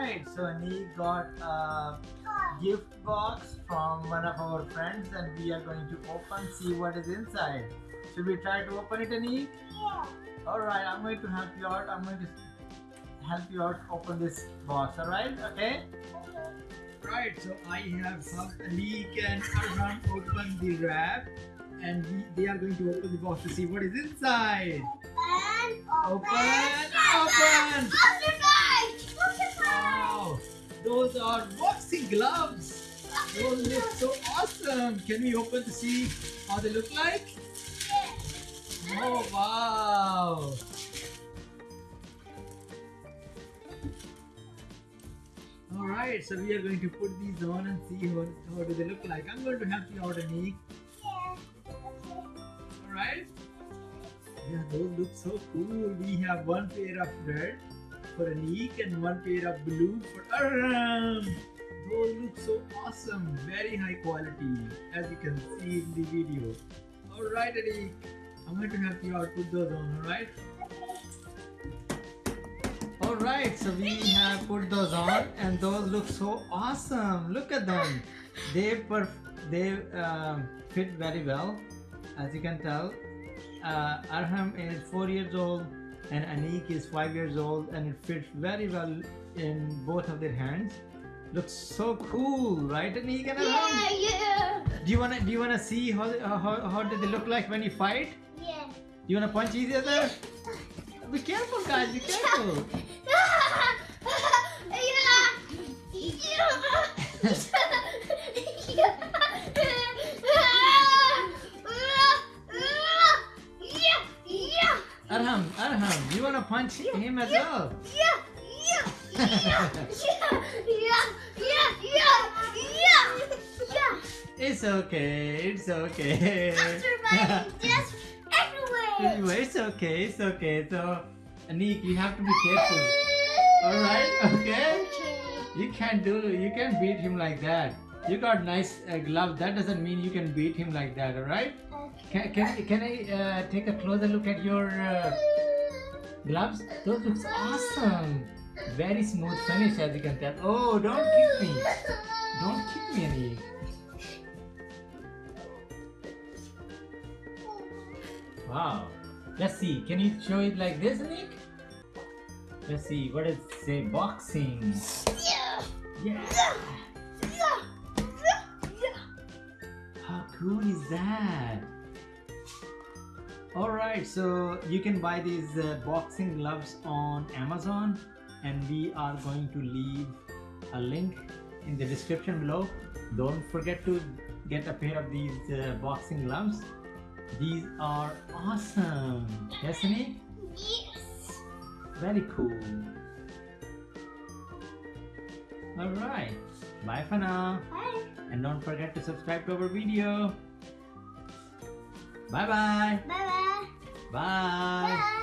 So Anik got a gift box from one of our friends and we are going to open, see what is inside. Should we try to open it Anik? Yeah. Alright, I'm going to help you out. I'm going to help you out open this box, alright? Okay? Right, so I have helped Anik and Arham open the wrap and we, they are going to open the box to see what is inside. And Open, open. open! Butterfly. Those are boxing gloves. Those look so awesome. Can we open to see how they look like? Oh wow! All right, so we are going to put these on and see how, do they look like. I'm going to help you out, Anik. All right? Yeah, those look so cool. We have one pair of red for Anik and one pair of blue for Arham. Those look so awesome. Very high quality, as you can see in the video. All right, Anik. I'm going to help you out. Put those on. All right. All right. So we have put those on, and those look so awesome. Look at them. They they um, fit very well, as you can tell. Uh, Arham is four years old, and Anik is five years old, and it fits very well in both of their hands. Looks so cool, right, Anik and Arham? Yeah, yeah. Do you wanna do you wanna see how uh, how how do they look like when you fight? Yeah. Do you wanna punch each other? Be careful, guys. Be careful. Arham, Arham, you wanna punch him as well? Yeah, yeah, yeah, yeah, yeah, yeah, yeah, yeah, yeah. It's okay. It's okay. Anyway, it's okay. It's okay. So, Anik, you have to be careful. All right. Okay. You can't do. You can't beat him like that. You got nice uh, gloves. That doesn't mean you can beat him like that. All right. Can can, can I uh, take a closer look at your uh, gloves? Those looks awesome. Very smooth finish, as you can tell. Oh, don't kick me. Don't kick me, Anik. Wow. Let's see. Can you show it like this, Nick? Let's see. What does it say? Boxing. Yeah. How cool is that? Alright, so you can buy these uh, boxing gloves on Amazon and we are going to leave a link in the description below. Don't forget to get a pair of these uh, boxing gloves. These are awesome. Destiny? Yes, Very cool. Alright, bye for now. And don't forget to subscribe to our video. Bye-bye. Bye bye. Bye. Bye.